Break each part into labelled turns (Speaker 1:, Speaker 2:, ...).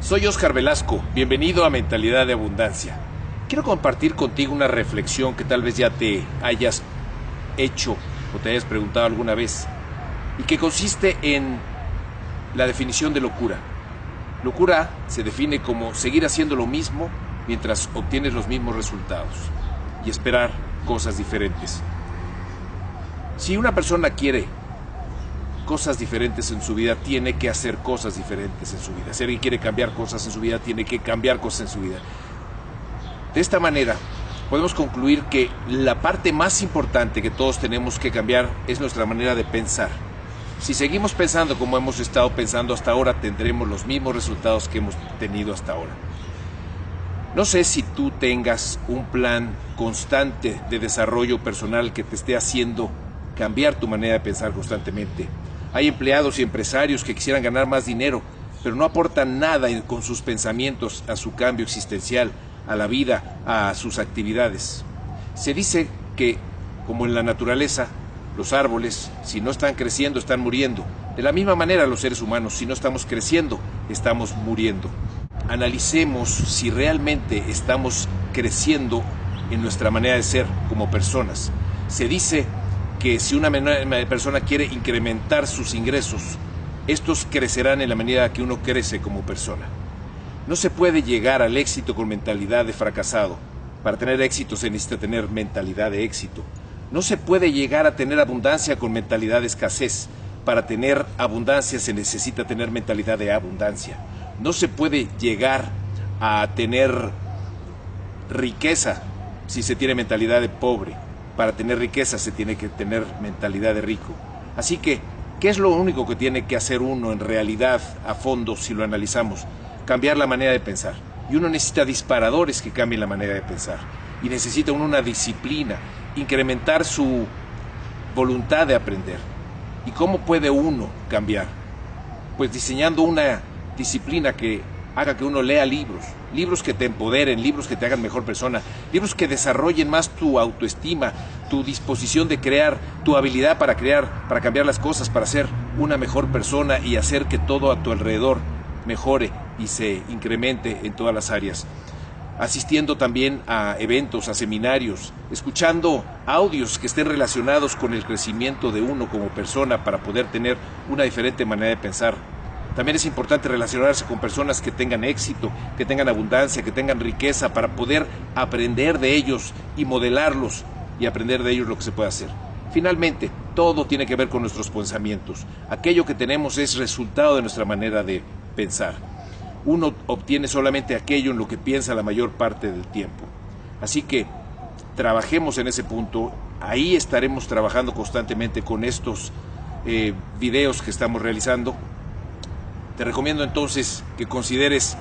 Speaker 1: Soy Oscar Velasco, bienvenido a Mentalidad de Abundancia. Quiero compartir contigo una reflexión que tal vez ya te hayas hecho o te hayas preguntado alguna vez y que consiste en la definición de locura. Locura se define como seguir haciendo lo mismo mientras obtienes los mismos resultados y esperar cosas diferentes. Si una persona quiere cosas diferentes en su vida, tiene que hacer cosas diferentes en su vida. Si alguien quiere cambiar cosas en su vida, tiene que cambiar cosas en su vida. De esta manera, podemos concluir que la parte más importante que todos tenemos que cambiar es nuestra manera de pensar. Si seguimos pensando como hemos estado pensando hasta ahora, tendremos los mismos resultados que hemos tenido hasta ahora. No sé si tú tengas un plan constante de desarrollo personal que te esté haciendo cambiar tu manera de pensar constantemente. Hay empleados y empresarios que quisieran ganar más dinero, pero no aportan nada con sus pensamientos a su cambio existencial, a la vida, a sus actividades. Se dice que, como en la naturaleza, los árboles, si no están creciendo, están muriendo. De la misma manera los seres humanos, si no estamos creciendo, estamos muriendo. Analicemos si realmente estamos creciendo en nuestra manera de ser como personas. Se dice que si una persona quiere incrementar sus ingresos, estos crecerán en la medida que uno crece como persona. No se puede llegar al éxito con mentalidad de fracasado. Para tener éxito se necesita tener mentalidad de éxito. No se puede llegar a tener abundancia con mentalidad de escasez. Para tener abundancia se necesita tener mentalidad de abundancia. No se puede llegar a tener riqueza si se tiene mentalidad de pobre. Para tener riqueza se tiene que tener mentalidad de rico. Así que, ¿qué es lo único que tiene que hacer uno en realidad a fondo si lo analizamos? Cambiar la manera de pensar. Y uno necesita disparadores que cambien la manera de pensar. Y necesita uno una disciplina incrementar su voluntad de aprender. ¿Y cómo puede uno cambiar? Pues diseñando una disciplina que haga que uno lea libros, libros que te empoderen, libros que te hagan mejor persona, libros que desarrollen más tu autoestima, tu disposición de crear, tu habilidad para crear, para cambiar las cosas, para ser una mejor persona y hacer que todo a tu alrededor mejore y se incremente en todas las áreas asistiendo también a eventos, a seminarios, escuchando audios que estén relacionados con el crecimiento de uno como persona para poder tener una diferente manera de pensar. También es importante relacionarse con personas que tengan éxito, que tengan abundancia, que tengan riqueza, para poder aprender de ellos y modelarlos y aprender de ellos lo que se puede hacer. Finalmente, todo tiene que ver con nuestros pensamientos. Aquello que tenemos es resultado de nuestra manera de pensar uno obtiene solamente aquello en lo que piensa la mayor parte del tiempo. Así que trabajemos en ese punto, ahí estaremos trabajando constantemente con estos eh, videos que estamos realizando. Te recomiendo entonces que consideres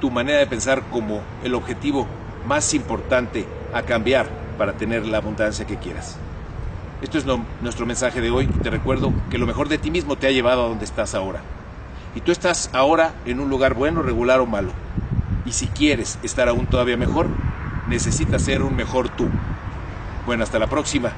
Speaker 1: tu manera de pensar como el objetivo más importante a cambiar para tener la abundancia que quieras. Esto es nuestro mensaje de hoy. Te recuerdo que lo mejor de ti mismo te ha llevado a donde estás ahora y tú estás ahora en un lugar bueno, regular o malo. Y si quieres estar aún todavía mejor, necesitas ser un mejor tú. Bueno, hasta la próxima.